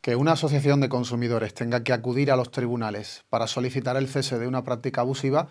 Que una asociación de consumidores tenga que acudir a los tribunales para solicitar el cese de una práctica abusiva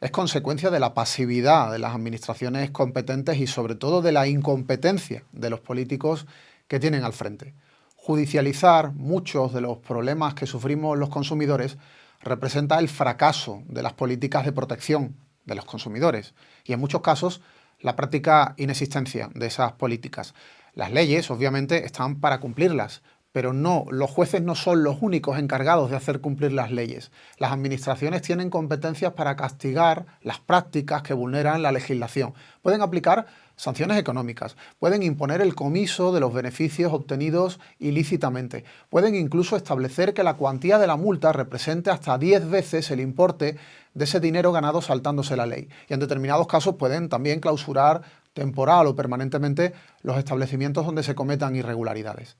es consecuencia de la pasividad de las administraciones competentes y sobre todo de la incompetencia de los políticos que tienen al frente. Judicializar muchos de los problemas que sufrimos los consumidores representa el fracaso de las políticas de protección de los consumidores y en muchos casos la práctica inexistencia de esas políticas. Las leyes obviamente están para cumplirlas, pero no, los jueces no son los únicos encargados de hacer cumplir las leyes. Las administraciones tienen competencias para castigar las prácticas que vulneran la legislación. Pueden aplicar sanciones económicas, pueden imponer el comiso de los beneficios obtenidos ilícitamente, pueden incluso establecer que la cuantía de la multa represente hasta 10 veces el importe de ese dinero ganado saltándose la ley. Y en determinados casos pueden también clausurar temporal o permanentemente los establecimientos donde se cometan irregularidades.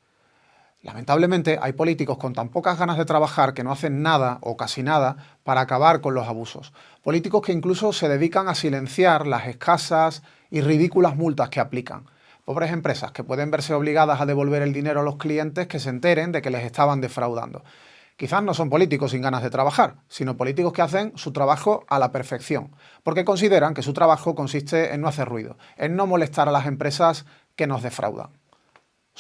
Lamentablemente hay políticos con tan pocas ganas de trabajar que no hacen nada o casi nada para acabar con los abusos. Políticos que incluso se dedican a silenciar las escasas y ridículas multas que aplican. Pobres empresas que pueden verse obligadas a devolver el dinero a los clientes que se enteren de que les estaban defraudando. Quizás no son políticos sin ganas de trabajar, sino políticos que hacen su trabajo a la perfección, porque consideran que su trabajo consiste en no hacer ruido, en no molestar a las empresas que nos defraudan.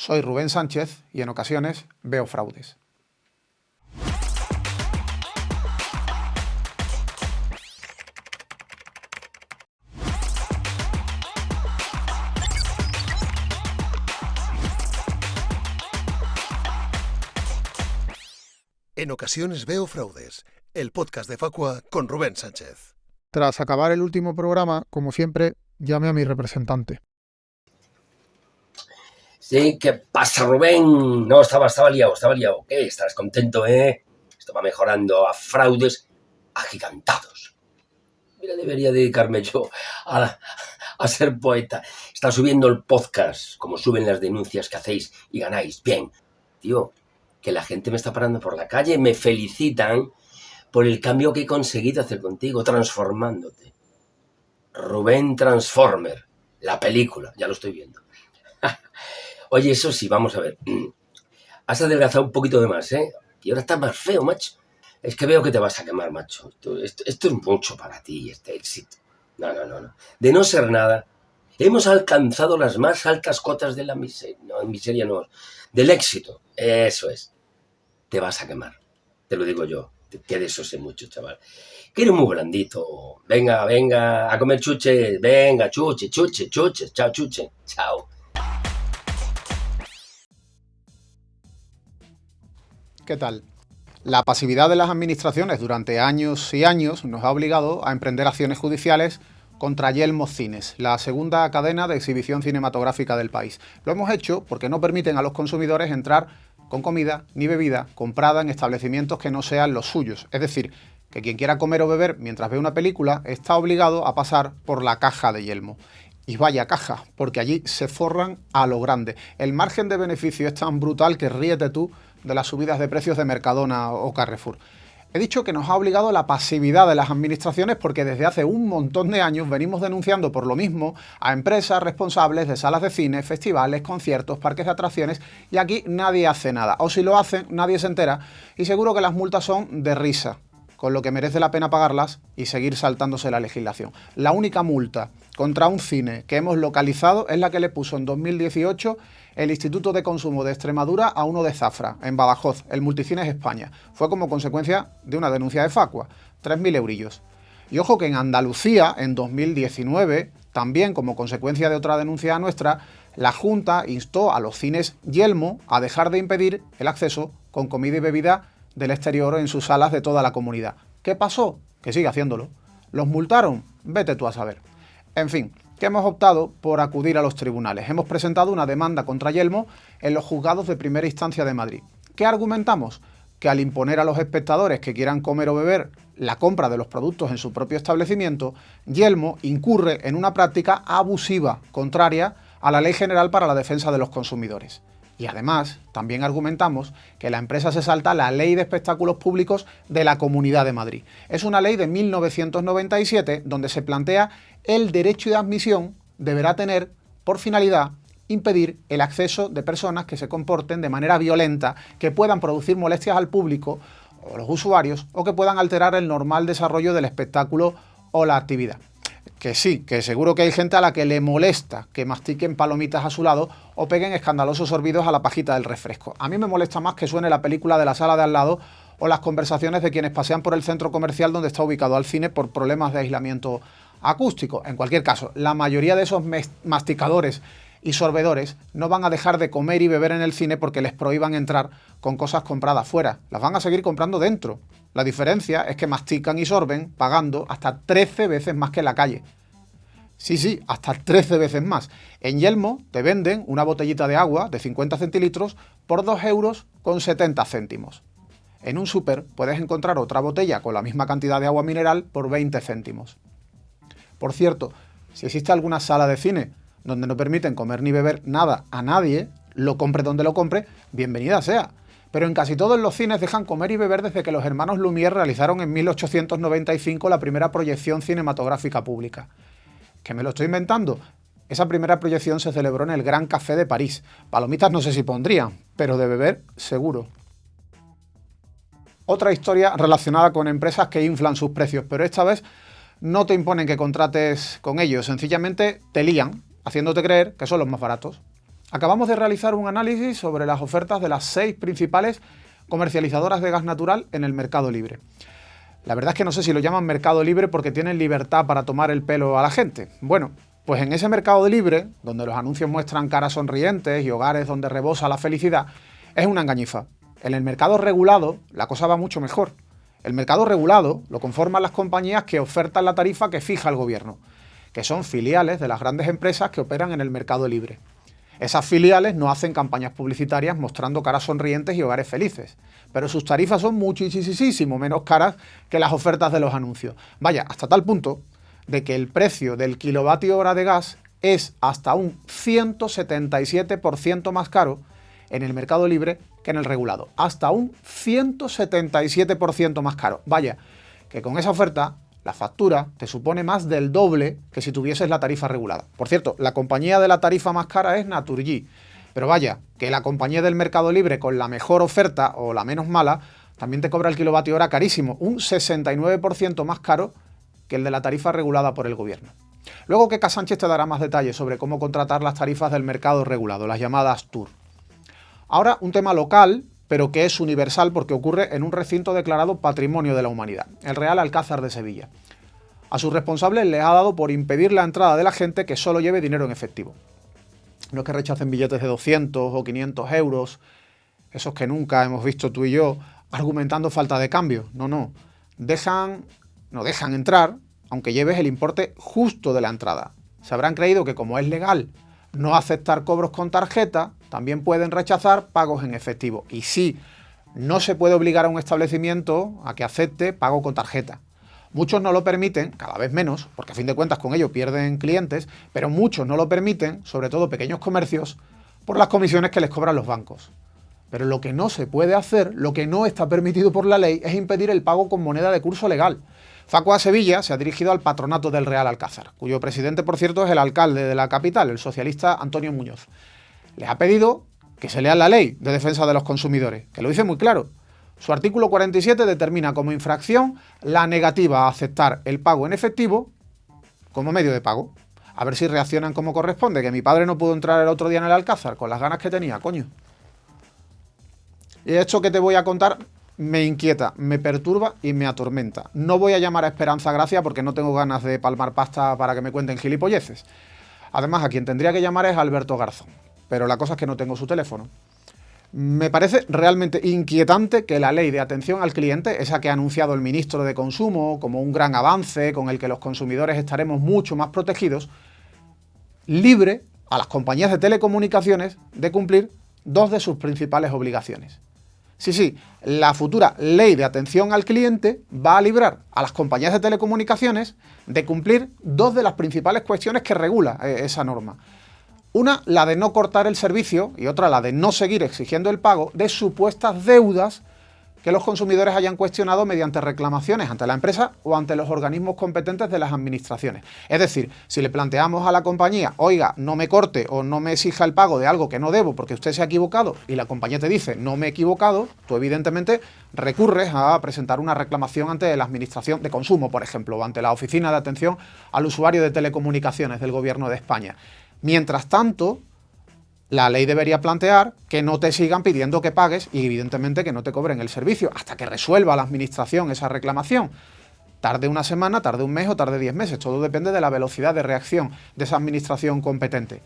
Soy Rubén Sánchez y en ocasiones veo fraudes. En ocasiones veo fraudes, el podcast de Facua con Rubén Sánchez. Tras acabar el último programa, como siempre, llame a mi representante. Sí, ¿qué pasa, Rubén? No, estaba, estaba liado, estaba liado. ¿Qué? Estás contento, ¿eh? Esto va mejorando a fraudes agigantados. Mira, debería dedicarme yo a, a ser poeta. Está subiendo el podcast, como suben las denuncias que hacéis y ganáis. Bien, tío, que la gente me está parando por la calle, me felicitan por el cambio que he conseguido hacer contigo, transformándote. Rubén Transformer, la película, ya lo estoy viendo. Oye, eso sí, vamos a ver. Has adelgazado un poquito de más, ¿eh? Y ahora estás más feo, macho. Es que veo que te vas a quemar, macho. Esto, es mucho para ti, este éxito. No, no, no, no. De no ser nada, hemos alcanzado las más altas cotas de la miseria. No, miseria no. Del éxito. Eso es. Te vas a quemar. Te lo digo yo. Que de eso sé mucho, chaval. Que eres muy blandito. Venga, venga, a comer chuche. Venga, chuche, chuche, chuche. Chao, chuche. Chao. ¿Qué tal? La pasividad de las administraciones durante años y años nos ha obligado a emprender acciones judiciales contra Yelmo Cines, la segunda cadena de exhibición cinematográfica del país. Lo hemos hecho porque no permiten a los consumidores entrar con comida ni bebida comprada en establecimientos que no sean los suyos. Es decir, que quien quiera comer o beber mientras ve una película está obligado a pasar por la caja de Yelmo. Y vaya caja, porque allí se forran a lo grande. El margen de beneficio es tan brutal que ríete tú de las subidas de precios de Mercadona o Carrefour. He dicho que nos ha obligado la pasividad de las administraciones porque desde hace un montón de años venimos denunciando por lo mismo a empresas responsables de salas de cine, festivales, conciertos, parques de atracciones y aquí nadie hace nada. O si lo hacen, nadie se entera y seguro que las multas son de risa, con lo que merece la pena pagarlas y seguir saltándose la legislación. La única multa contra un cine que hemos localizado es la que le puso en 2018 el Instituto de Consumo de Extremadura a uno de Zafra, en Badajoz, el Multicines España. Fue como consecuencia de una denuncia de Facua, 3.000 eurillos. Y ojo que en Andalucía, en 2019, también como consecuencia de otra denuncia nuestra, la Junta instó a los cines Yelmo a dejar de impedir el acceso con comida y bebida del exterior en sus salas de toda la comunidad. ¿Qué pasó? Que sigue haciéndolo. ¿Los multaron? Vete tú a saber. En fin, que hemos optado por acudir a los tribunales. Hemos presentado una demanda contra Yelmo en los juzgados de primera instancia de Madrid. ¿Qué argumentamos? Que al imponer a los espectadores que quieran comer o beber la compra de los productos en su propio establecimiento, Yelmo incurre en una práctica abusiva, contraria a la Ley General para la Defensa de los Consumidores. Y además, también argumentamos que la empresa se salta la Ley de Espectáculos Públicos de la Comunidad de Madrid. Es una ley de 1997 donde se plantea el derecho de admisión deberá tener por finalidad impedir el acceso de personas que se comporten de manera violenta, que puedan producir molestias al público o los usuarios o que puedan alterar el normal desarrollo del espectáculo o la actividad. Que sí, que seguro que hay gente a la que le molesta que mastiquen palomitas a su lado o peguen escandalosos sorbidos a la pajita del refresco. A mí me molesta más que suene la película de la sala de al lado o las conversaciones de quienes pasean por el centro comercial donde está ubicado al cine por problemas de aislamiento acústico. En cualquier caso, la mayoría de esos masticadores y sorbedores no van a dejar de comer y beber en el cine porque les prohíban entrar con cosas compradas fuera. Las van a seguir comprando dentro. La diferencia es que mastican y sorben pagando hasta 13 veces más que en la calle. Sí, sí, hasta 13 veces más. En Yelmo te venden una botellita de agua de 50 centilitros por 2 euros con 70 céntimos. En un súper puedes encontrar otra botella con la misma cantidad de agua mineral por 20 céntimos. Por cierto, si existe alguna sala de cine donde no permiten comer ni beber nada a nadie, lo compre donde lo compre, bienvenida sea. Pero en casi todos los cines dejan comer y beber desde que los hermanos Lumière realizaron en 1895 la primera proyección cinematográfica pública. ¿Que me lo estoy inventando? Esa primera proyección se celebró en el Gran Café de París. Palomitas no sé si pondrían, pero de beber seguro. Otra historia relacionada con empresas que inflan sus precios, pero esta vez no te imponen que contrates con ellos, sencillamente te lían haciéndote creer que son los más baratos. Acabamos de realizar un análisis sobre las ofertas de las seis principales comercializadoras de gas natural en el mercado libre. La verdad es que no sé si lo llaman mercado libre porque tienen libertad para tomar el pelo a la gente. Bueno, pues en ese mercado libre, donde los anuncios muestran caras sonrientes y hogares donde rebosa la felicidad, es una engañifa. En el mercado regulado, la cosa va mucho mejor. El mercado regulado lo conforman las compañías que ofertan la tarifa que fija el gobierno que son filiales de las grandes empresas que operan en el mercado libre. Esas filiales no hacen campañas publicitarias mostrando caras sonrientes y hogares felices, pero sus tarifas son muchísimo menos caras que las ofertas de los anuncios. Vaya, hasta tal punto de que el precio del kilovatio hora de gas es hasta un 177% más caro en el mercado libre que en el regulado. Hasta un 177% más caro. Vaya, que con esa oferta la factura te supone más del doble que si tuvieses la tarifa regulada. Por cierto, la compañía de la tarifa más cara es Naturgy. Pero vaya, que la compañía del mercado libre con la mejor oferta o la menos mala también te cobra el kilovatio hora carísimo, un 69% más caro que el de la tarifa regulada por el gobierno. Luego que Sánchez te dará más detalles sobre cómo contratar las tarifas del mercado regulado, las llamadas TUR. Ahora un tema local pero que es universal porque ocurre en un recinto declarado Patrimonio de la Humanidad, el Real Alcázar de Sevilla. A sus responsables les ha dado por impedir la entrada de la gente que solo lleve dinero en efectivo. No es que rechacen billetes de 200 o 500 euros, esos que nunca hemos visto tú y yo, argumentando falta de cambio. No, no. Dejan, no dejan entrar, aunque lleves el importe justo de la entrada. Se habrán creído que como es legal no aceptar cobros con tarjeta, también pueden rechazar pagos en efectivo. Y sí, no se puede obligar a un establecimiento a que acepte pago con tarjeta. Muchos no lo permiten, cada vez menos, porque a fin de cuentas con ello pierden clientes, pero muchos no lo permiten, sobre todo pequeños comercios, por las comisiones que les cobran los bancos. Pero lo que no se puede hacer, lo que no está permitido por la ley, es impedir el pago con moneda de curso legal. Facua Sevilla se ha dirigido al patronato del Real Alcázar, cuyo presidente, por cierto, es el alcalde de la capital, el socialista Antonio Muñoz. Les ha pedido que se lea la ley de defensa de los consumidores, que lo dice muy claro. Su artículo 47 determina como infracción la negativa a aceptar el pago en efectivo como medio de pago. A ver si reaccionan como corresponde, que mi padre no pudo entrar el otro día en el Alcázar con las ganas que tenía, coño. Y esto que te voy a contar me inquieta, me perturba y me atormenta. No voy a llamar a Esperanza Gracia porque no tengo ganas de palmar pasta para que me cuenten gilipolleces. Además, a quien tendría que llamar es Alberto Garzón, pero la cosa es que no tengo su teléfono. Me parece realmente inquietante que la ley de atención al cliente, esa que ha anunciado el ministro de Consumo como un gran avance con el que los consumidores estaremos mucho más protegidos, libre a las compañías de telecomunicaciones de cumplir dos de sus principales obligaciones. Sí, sí, la futura ley de atención al cliente va a librar a las compañías de telecomunicaciones de cumplir dos de las principales cuestiones que regula eh, esa norma. Una, la de no cortar el servicio, y otra, la de no seguir exigiendo el pago de supuestas deudas que los consumidores hayan cuestionado mediante reclamaciones ante la empresa o ante los organismos competentes de las administraciones. Es decir, si le planteamos a la compañía, oiga, no me corte o no me exija el pago de algo que no debo porque usted se ha equivocado y la compañía te dice, no me he equivocado, tú evidentemente recurres a presentar una reclamación ante la Administración de Consumo, por ejemplo, o ante la Oficina de Atención al Usuario de Telecomunicaciones del Gobierno de España. Mientras tanto, la ley debería plantear que no te sigan pidiendo que pagues y evidentemente que no te cobren el servicio hasta que resuelva la administración esa reclamación. Tarde una semana, tarde un mes o tarde diez meses, todo depende de la velocidad de reacción de esa administración competente.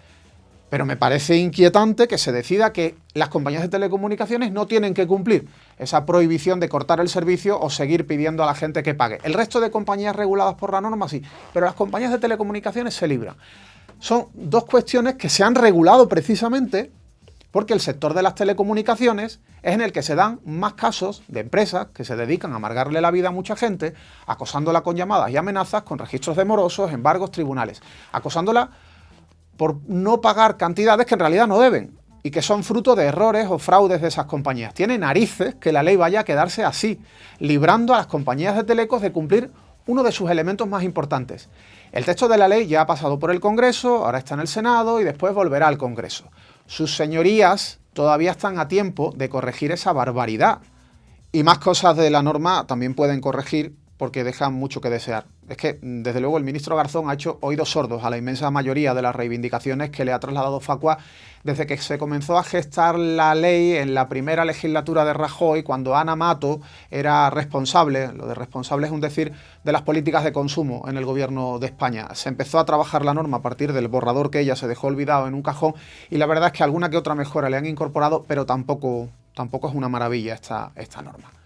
Pero me parece inquietante que se decida que las compañías de telecomunicaciones no tienen que cumplir esa prohibición de cortar el servicio o seguir pidiendo a la gente que pague. El resto de compañías reguladas por la norma sí, pero las compañías de telecomunicaciones se libran son dos cuestiones que se han regulado precisamente porque el sector de las telecomunicaciones es en el que se dan más casos de empresas que se dedican a amargarle la vida a mucha gente, acosándola con llamadas y amenazas, con registros de morosos, embargos, tribunales, acosándola por no pagar cantidades que en realidad no deben y que son fruto de errores o fraudes de esas compañías. Tiene narices que la ley vaya a quedarse así, librando a las compañías de telecos de cumplir uno de sus elementos más importantes. El texto de la ley ya ha pasado por el Congreso, ahora está en el Senado y después volverá al Congreso. Sus señorías todavía están a tiempo de corregir esa barbaridad. Y más cosas de la norma también pueden corregir porque dejan mucho que desear. Es que, desde luego, el ministro Garzón ha hecho oídos sordos a la inmensa mayoría de las reivindicaciones que le ha trasladado Facua desde que se comenzó a gestar la ley en la primera legislatura de Rajoy, cuando Ana Mato era responsable, lo de responsable es un decir, de las políticas de consumo en el gobierno de España. Se empezó a trabajar la norma a partir del borrador que ella se dejó olvidado en un cajón y la verdad es que alguna que otra mejora le han incorporado, pero tampoco, tampoco es una maravilla esta, esta norma.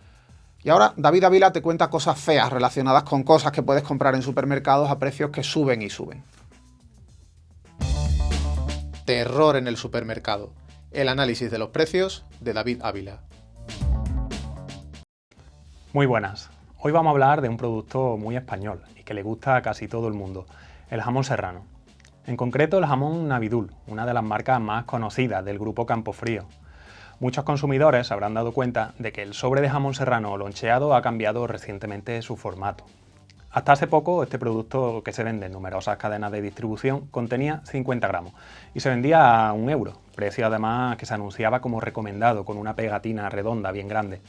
Y ahora David Ávila te cuenta cosas feas relacionadas con cosas que puedes comprar en supermercados a precios que suben y suben. Terror en el supermercado. El análisis de los precios de David Ávila. Muy buenas. Hoy vamos a hablar de un producto muy español y que le gusta a casi todo el mundo, el jamón serrano. En concreto el jamón Navidul, una de las marcas más conocidas del grupo Campofrío. Muchos consumidores habrán dado cuenta de que el sobre de jamón serrano loncheado ha cambiado recientemente su formato. Hasta hace poco, este producto que se vende en numerosas cadenas de distribución contenía 50 gramos y se vendía a un euro, precio además que se anunciaba como recomendado con una pegatina redonda bien grande.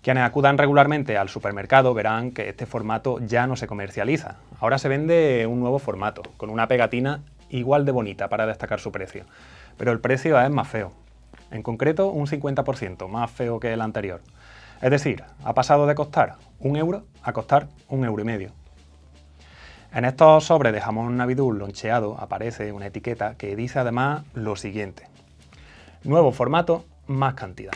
Quienes acudan regularmente al supermercado verán que este formato ya no se comercializa. Ahora se vende un nuevo formato, con una pegatina igual de bonita para destacar su precio. Pero el precio es más feo. En concreto, un 50% más feo que el anterior. Es decir, ha pasado de costar un euro a costar un euro y medio. En estos sobres de jamón navidul loncheado aparece una etiqueta que dice además lo siguiente. Nuevo formato, más cantidad.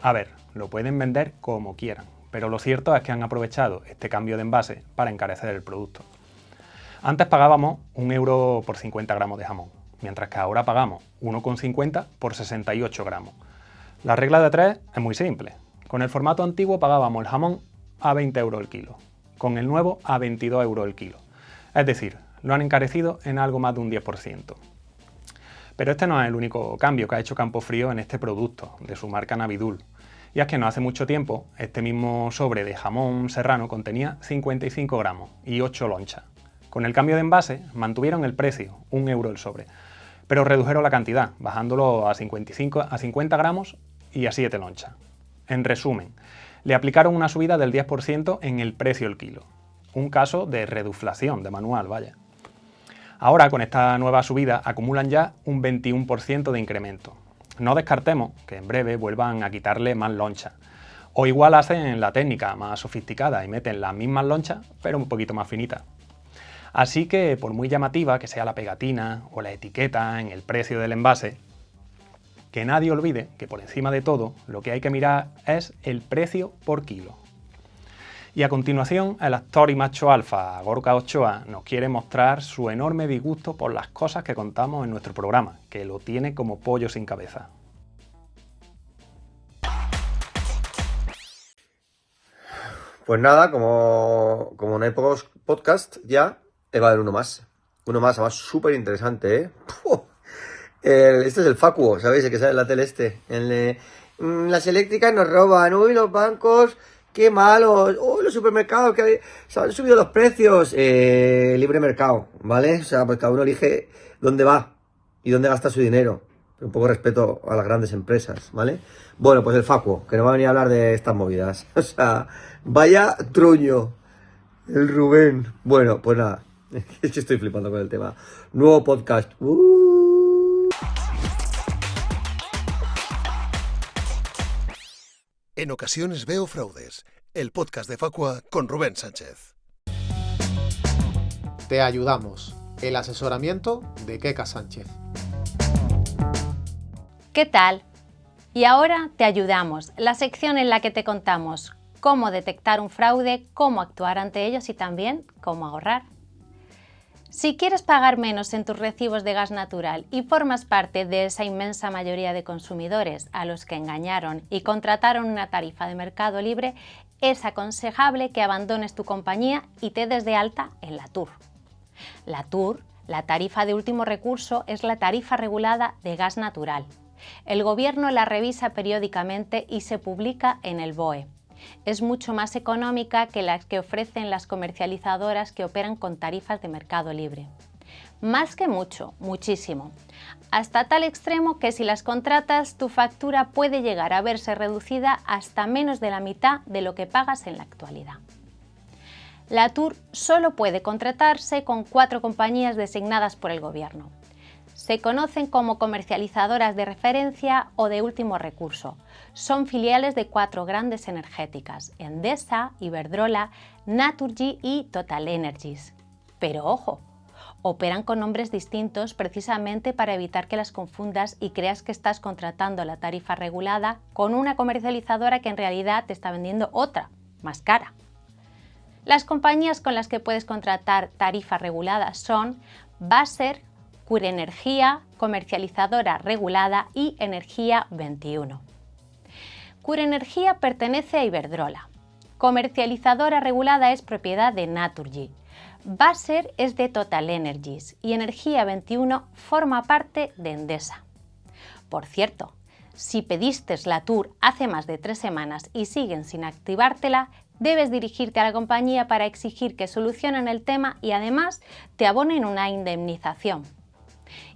A ver, lo pueden vender como quieran, pero lo cierto es que han aprovechado este cambio de envase para encarecer el producto. Antes pagábamos un euro por 50 gramos de jamón, mientras que ahora pagamos 1,50 por 68 gramos. La regla de tres es muy simple. Con el formato antiguo pagábamos el jamón a 20 euros el kilo, con el nuevo a 22 euros el kilo. Es decir, lo han encarecido en algo más de un 10%. Pero este no es el único cambio que ha hecho Campofrío en este producto, de su marca Navidul. Y es que no hace mucho tiempo, este mismo sobre de jamón serrano contenía 55 gramos y 8 lonchas. Con el cambio de envase, mantuvieron el precio, un euro el sobre, pero redujeron la cantidad, bajándolo a, 55, a 50 gramos y a 7 lonchas. En resumen, le aplicaron una subida del 10% en el precio del kilo. Un caso de reduflación de manual, vaya. Ahora, con esta nueva subida, acumulan ya un 21% de incremento. No descartemos que en breve vuelvan a quitarle más loncha. O igual hacen la técnica más sofisticada y meten las mismas lonchas, pero un poquito más finitas. Así que, por muy llamativa que sea la pegatina o la etiqueta en el precio del envase, que nadie olvide que por encima de todo lo que hay que mirar es el precio por kilo. Y a continuación, el actor y macho alfa Gorka Ochoa nos quiere mostrar su enorme disgusto por las cosas que contamos en nuestro programa, que lo tiene como pollo sin cabeza. Pues nada, como, como no hay pocos podcast ya, va a haber uno más. Uno más, además súper interesante, ¿eh? este es el Facuo, ¿sabéis? El que sale en la tele este. El, mm, las eléctricas nos roban, uy, los bancos, qué malos, uy, los supermercados que se han subido los precios. Eh, libre mercado, ¿vale? O sea, pues cada uno elige dónde va y dónde gasta su dinero. Un poco respeto a las grandes empresas, ¿vale? Bueno, pues el Facuo, que nos va a venir a hablar de estas movidas. O sea, vaya truño. El Rubén. Bueno, pues nada. Es que estoy flipando con el tema. Nuevo podcast. Uh. En ocasiones veo fraudes. El podcast de Facua con Rubén Sánchez. Te ayudamos. El asesoramiento de Keka Sánchez. ¿Qué tal? Y ahora te ayudamos, la sección en la que te contamos cómo detectar un fraude, cómo actuar ante ellos y también cómo ahorrar. Si quieres pagar menos en tus recibos de gas natural y formas parte de esa inmensa mayoría de consumidores a los que engañaron y contrataron una tarifa de mercado libre, es aconsejable que abandones tu compañía y te des de alta en la TUR. La TUR, la tarifa de último recurso, es la tarifa regulada de gas natural. El Gobierno la revisa periódicamente y se publica en el BOE es mucho más económica que las que ofrecen las comercializadoras que operan con tarifas de mercado libre. Más que mucho, muchísimo. Hasta tal extremo que si las contratas tu factura puede llegar a verse reducida hasta menos de la mitad de lo que pagas en la actualidad. La TUR solo puede contratarse con cuatro compañías designadas por el Gobierno se conocen como comercializadoras de referencia o de último recurso. Son filiales de cuatro grandes energéticas, Endesa, Iberdrola, Naturgy y Total Energies. Pero ojo, operan con nombres distintos precisamente para evitar que las confundas y creas que estás contratando la tarifa regulada con una comercializadora que en realidad te está vendiendo otra, más cara. Las compañías con las que puedes contratar tarifa regulada son Baser, Energía, comercializadora regulada y Energía 21. Energía pertenece a Iberdrola. Comercializadora regulada es propiedad de Naturgy. Baser es de Total Energies y Energía 21 forma parte de Endesa. Por cierto, si pediste la Tour hace más de tres semanas y siguen sin activártela, debes dirigirte a la compañía para exigir que solucionen el tema y además te abonen una indemnización.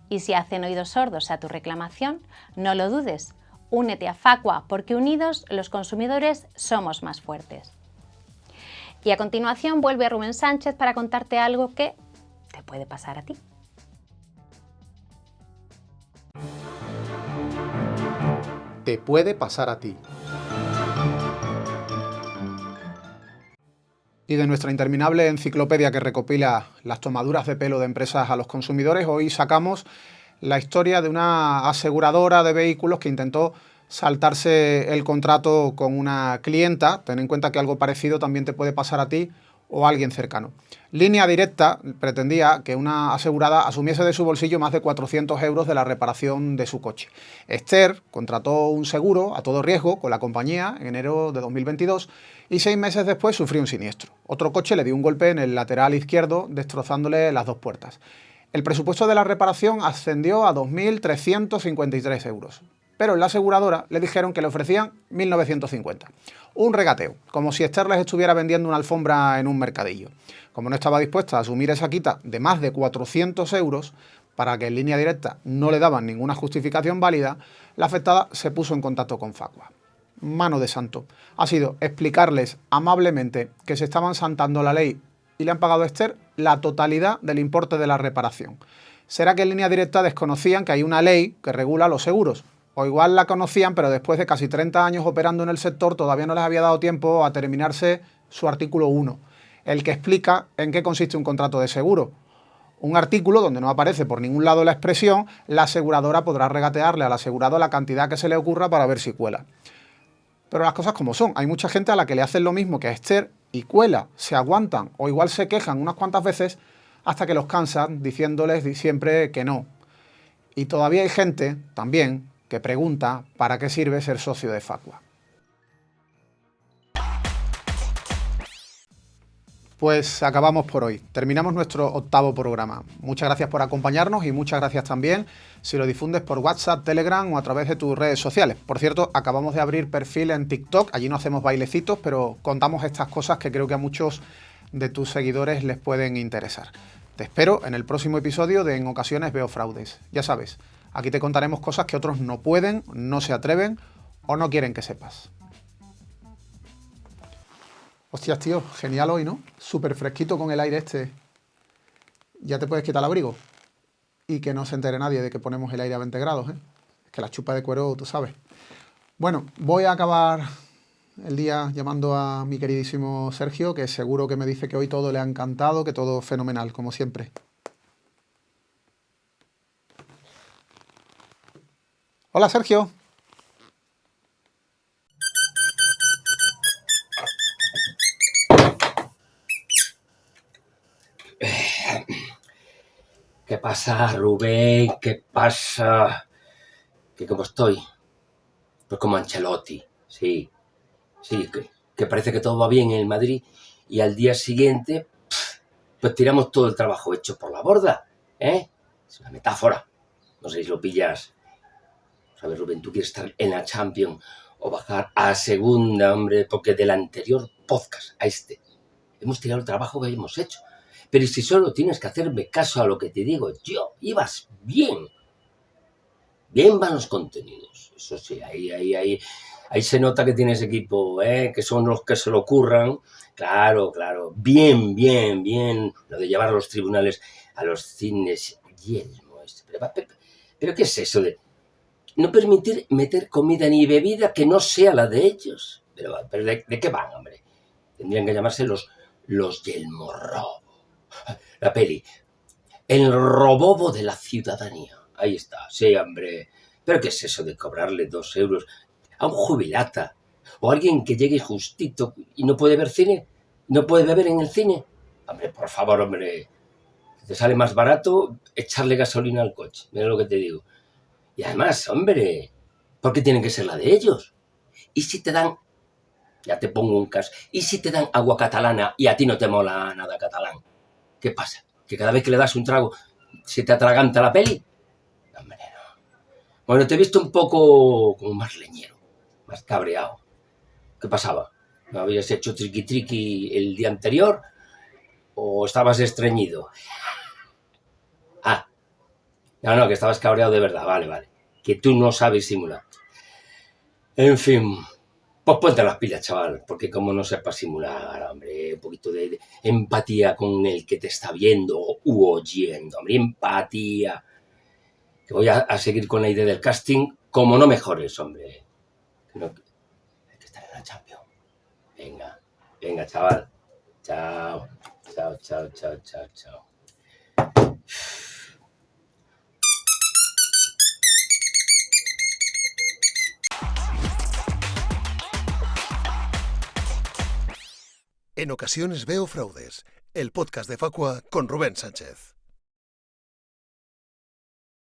Y si hacen oídos sordos a tu reclamación, no lo dudes, únete a Facua porque unidos los consumidores somos más fuertes. Y a continuación vuelve Rubén Sánchez para contarte algo que te puede pasar a ti. Te puede pasar a ti. Y de nuestra interminable enciclopedia que recopila las tomaduras de pelo de empresas a los consumidores, hoy sacamos la historia de una aseguradora de vehículos que intentó saltarse el contrato con una clienta. Ten en cuenta que algo parecido también te puede pasar a ti o a alguien cercano. Línea Directa pretendía que una asegurada asumiese de su bolsillo más de 400 euros de la reparación de su coche. Esther contrató un seguro a todo riesgo con la compañía en enero de 2022 y seis meses después sufrió un siniestro. Otro coche le dio un golpe en el lateral izquierdo, destrozándole las dos puertas. El presupuesto de la reparación ascendió a 2.353 euros, pero en la aseguradora le dijeron que le ofrecían 1.950. Un regateo, como si Esther les estuviera vendiendo una alfombra en un mercadillo. Como no estaba dispuesta a asumir esa quita de más de 400 euros, para que en línea directa no le daban ninguna justificación válida, la afectada se puso en contacto con Facua mano de santo. Ha sido explicarles amablemente que se estaban santando la ley y le han pagado a Esther la totalidad del importe de la reparación. ¿Será que en línea directa desconocían que hay una ley que regula los seguros? O igual la conocían, pero después de casi 30 años operando en el sector todavía no les había dado tiempo a terminarse su artículo 1, el que explica en qué consiste un contrato de seguro. Un artículo donde no aparece por ningún lado la expresión, la aseguradora podrá regatearle al asegurado la cantidad que se le ocurra para ver si cuela. Pero las cosas como son, hay mucha gente a la que le hacen lo mismo que a Esther y cuela, se aguantan o igual se quejan unas cuantas veces hasta que los cansan diciéndoles siempre que no. Y todavía hay gente también que pregunta para qué sirve ser socio de Facua. Pues acabamos por hoy. Terminamos nuestro octavo programa. Muchas gracias por acompañarnos y muchas gracias también si lo difundes por WhatsApp, Telegram o a través de tus redes sociales. Por cierto, acabamos de abrir perfil en TikTok. Allí no hacemos bailecitos, pero contamos estas cosas que creo que a muchos de tus seguidores les pueden interesar. Te espero en el próximo episodio de En ocasiones veo fraudes. Ya sabes, aquí te contaremos cosas que otros no pueden, no se atreven o no quieren que sepas. Hostias, tío, genial hoy, ¿no? Súper fresquito con el aire este. Ya te puedes quitar el abrigo. Y que no se entere nadie de que ponemos el aire a 20 grados, ¿eh? Es que la chupa de cuero, tú sabes. Bueno, voy a acabar el día llamando a mi queridísimo Sergio, que seguro que me dice que hoy todo le ha encantado, que todo fenomenal, como siempre. Hola, Sergio. ¿Qué pasa, Rubén? ¿Qué pasa? ¿Qué cómo estoy? Pues como Ancelotti, sí. Sí, que, parece que todo va bien en el Madrid y al día siguiente, pues tiramos todo el trabajo hecho por la borda, ¿eh? Es una metáfora. No sé si lo pillas. ¿Sabes, Rubén? Tú quieres estar en la Champions o bajar a segunda, hombre, porque del anterior podcast a este hemos tirado el trabajo que hemos hecho. Pero si solo tienes que hacerme caso a lo que te digo, yo, ibas bien. Bien van los contenidos. Eso sí, ahí, ahí, ahí, ahí se nota que tienes equipo, ¿eh? que son los que se lo curran. Claro, claro. Bien, bien, bien. Lo de llevar a los tribunales a los cines. Yelmo. Este. Pero, ¿qué es eso de no permitir meter comida ni bebida que no sea la de ellos? Pero, pero ¿de, qué van, hombre? Tendrían que llamarse los, los Yelmorro la peli. El robobo de la ciudadanía. Ahí está, sí, hombre. ¿Pero qué es eso de cobrarle dos euros a un jubilata? ¿O alguien que llegue justito y no puede ver cine? ¿No puede beber en el cine? Hombre, por favor, hombre. Te sale más barato echarle gasolina al coche. Mira lo que te digo. Y además, hombre, ¿por qué tienen que ser la de ellos? ¿Y si te dan ya te pongo un caso. ¿Y si te dan agua catalana y a ti no te mola nada catalán? ¿Qué pasa? ¿Que cada vez que le das un trago se te atraganta la peli? Hombre, no. Bueno, te he visto un poco como más leñero, más cabreado. ¿Qué pasaba? ¿No habías hecho triqui triqui el día anterior? ¿O estabas estreñido? Ah, no, no, que estabas cabreado de verdad, vale, vale. Que tú no sabes simular. En fin, pues ponte las pilas, chaval, porque como no sepas simular, hombre, un poquito de, empatía con el que te está viendo u oyendo, hombre, empatía. Que voy a, seguir con la idea del casting, como no mejores, hombre. hay que estar en la Champions. Venga, venga, chaval. Chao, chao, chao, chao, chao, chao. En ocasiones veo fraudes, el podcast de Facua con Rubén Sánchez.